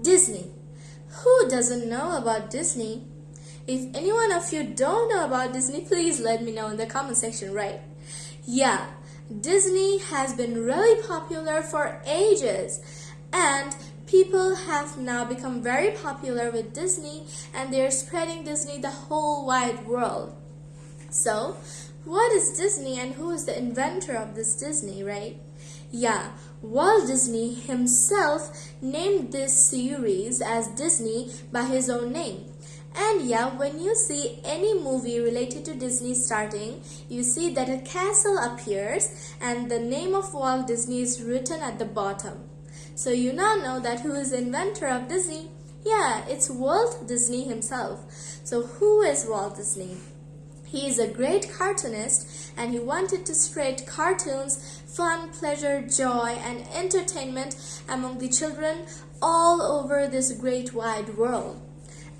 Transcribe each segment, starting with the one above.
Disney. Who doesn't know about Disney? If anyone of you don't know about Disney, please let me know in the comment section, right? Yeah, Disney has been really popular for ages and people have now become very popular with Disney and they're spreading Disney the whole wide world. So, what is Disney and who is the inventor of this Disney, right? Yeah, Walt Disney himself named this series as Disney by his own name. And yeah, when you see any movie related to Disney starting, you see that a castle appears and the name of Walt Disney is written at the bottom. So you now know that who is inventor of Disney? Yeah, it's Walt Disney himself. So who is Walt Disney? He is a great cartoonist and he wanted to spread cartoons, fun, pleasure, joy, and entertainment among the children all over this great wide world.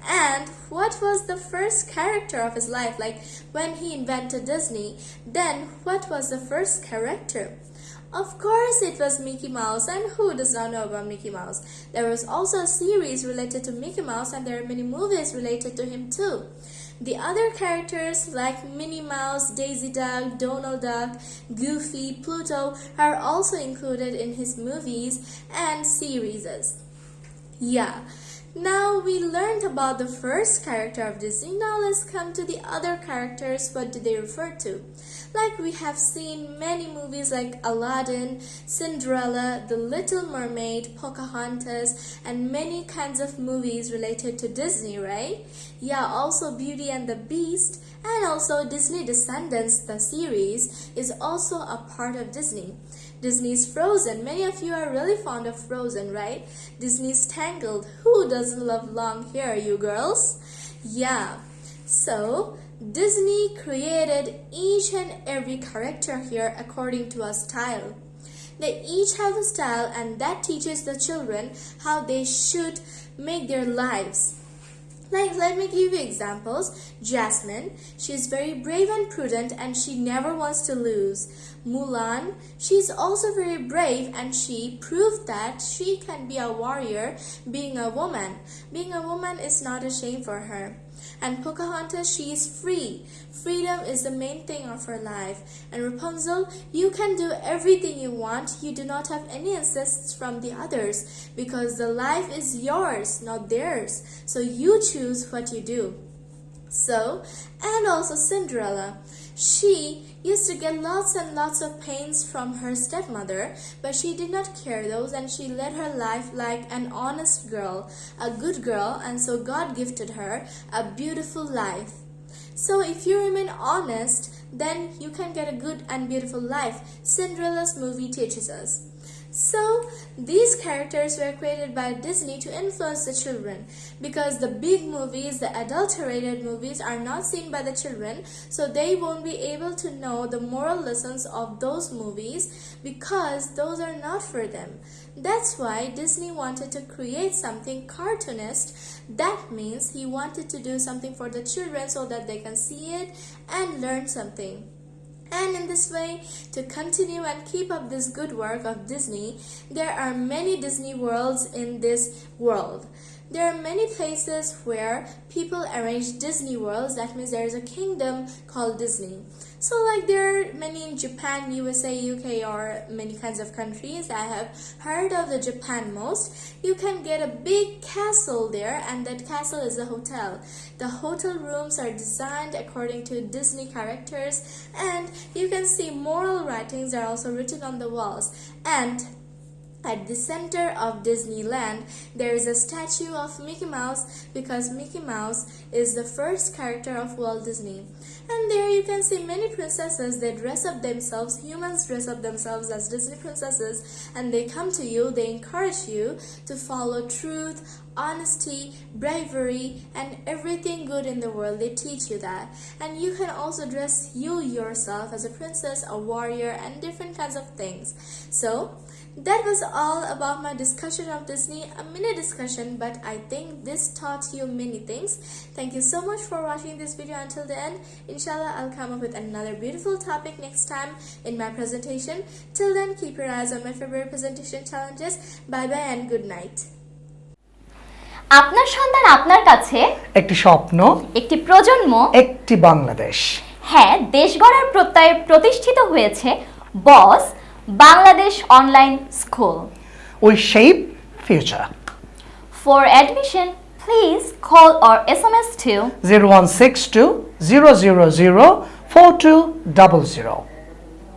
And what was the first character of his life? Like when he invented Disney, then what was the first character? Of course it was Mickey Mouse and who does not know about Mickey Mouse? There was also a series related to Mickey Mouse and there are many movies related to him too. The other characters like Minnie Mouse, Daisy Duck, Donald Duck, Goofy, Pluto are also included in his movies and series. Yeah, now we learned about the first character of Disney. Now let's come to the other characters. What do they refer to? Like we have seen many movies like Aladdin, Cinderella, The Little Mermaid, Pocahontas, and many kinds of movies related to Disney, right? Yeah, also Beauty and the Beast, and also Disney Descendants, the series, is also a part of Disney. Disney's Frozen. Many of you are really fond of Frozen, right? Disney's Tangled. Who doesn't love long hair, you girls? Yeah. So, Disney created each and every character here according to a style. They each have a style and that teaches the children how they should make their lives. Like, let me give you examples. Jasmine, she is very brave and prudent and she never wants to lose. Mulan, she is also very brave and she proved that she can be a warrior being a woman. Being a woman is not a shame for her. And Pocahontas, she is free. Freedom is the main thing of her life. And Rapunzel, you can do everything you want. You do not have any insists from the others because the life is yours, not theirs. So you choose what you do. So, and also Cinderella. She used to get lots and lots of pains from her stepmother, but she did not care those and she led her life like an honest girl, a good girl, and so God gifted her a beautiful life. So if you remain honest, then you can get a good and beautiful life. Cinderella's movie teaches us. So, these characters were created by Disney to influence the children because the big movies, the adulterated movies are not seen by the children so they won't be able to know the moral lessons of those movies because those are not for them. That's why Disney wanted to create something cartoonist. That means he wanted to do something for the children so that they can see it and learn something. And in this way, to continue and keep up this good work of Disney, there are many Disney worlds in this world. There are many places where people arrange Disney worlds. That means there is a kingdom called Disney. So like there are many in Japan, USA, UK or many kinds of countries. I have heard of the Japan most. You can get a big castle there and that castle is a hotel. The hotel rooms are designed according to Disney characters and you can see moral writings are also written on the walls. And at the center of Disneyland, there is a statue of Mickey Mouse because Mickey Mouse is the first character of Walt Disney. And there you can see many princesses, they dress up themselves, humans dress up themselves as Disney princesses and they come to you, they encourage you to follow truth, honesty, bravery, and everything good in the world. They teach you that. And you can also dress you yourself as a princess, a warrior, and different kinds of things. So, that was all about my discussion of Disney, a mini discussion, but I think this taught you many things. Thank you so much for watching this video until the end. Inshallah, I'll come up with another beautiful topic next time in my presentation. Till then, keep your eyes on my February presentation challenges. Bye bye and good night. আপনার সন্তান আপনার কাছে একটি স্বপ্ন একটি প্রজন্ম একটি বাংলাদেশ হ্যাঁ দেশ গড়ার প্রত্যয়ে প্রতিষ্ঠিত হয়েছে বস Bangladesh Online School. We shape future. For admission, please call or SMS to 0162 000 4200.